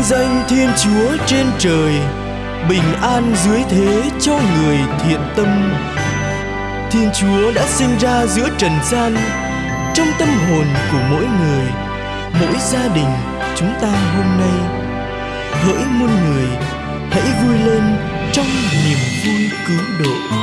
vinh danh Thiên Chúa trên trời, bình an dưới thế cho người thiện tâm. Thiên Chúa đã sinh ra giữa trần gian, trong tâm hồn của mỗi người, mỗi gia đình chúng ta hôm nay. Hỡi muôn người, hãy vui lên trong niềm vui cứu độ.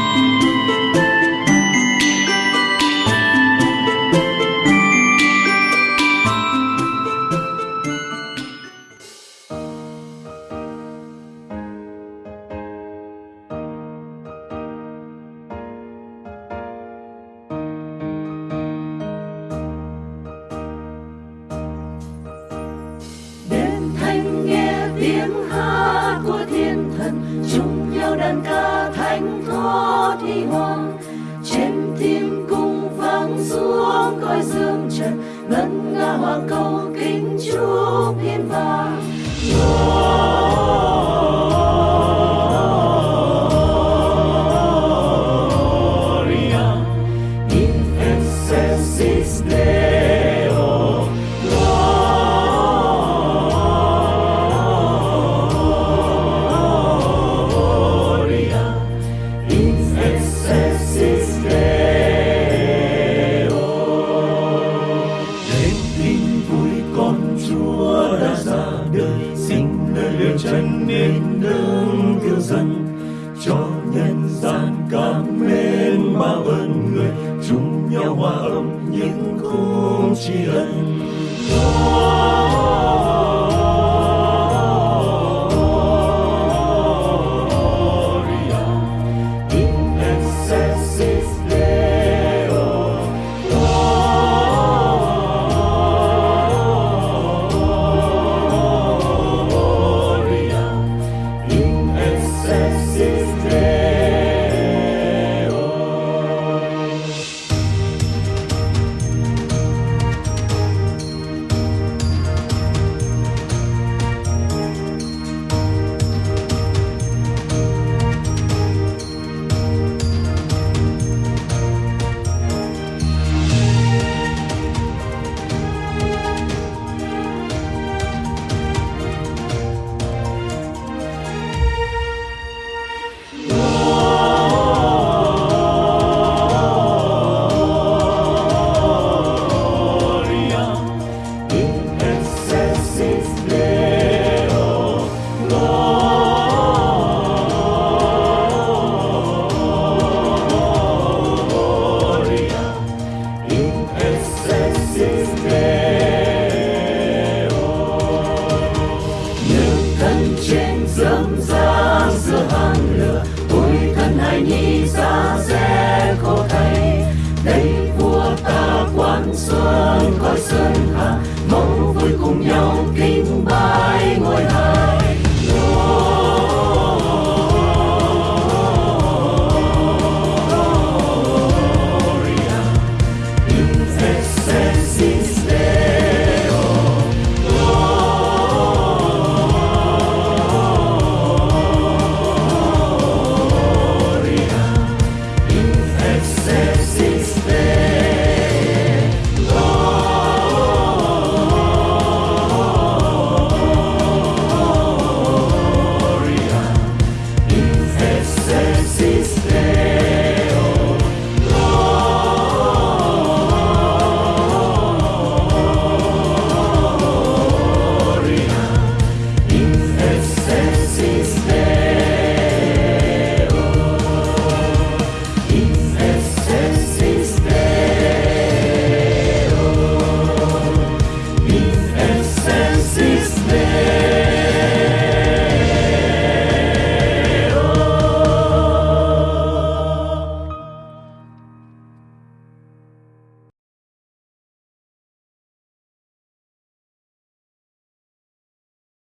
Tiếng hát của thiên thần, chung nhau đàn ca thánh thó thi hoàng trên thiên cung vang xuống coi dương trần, ngân nga hoàng cầu kính chúc thiên vàng chân tiêu cứu dân Cho nhân gian cảm mến mà ơn người. Chung nhau hòa âm những khúc tri ân. Gloria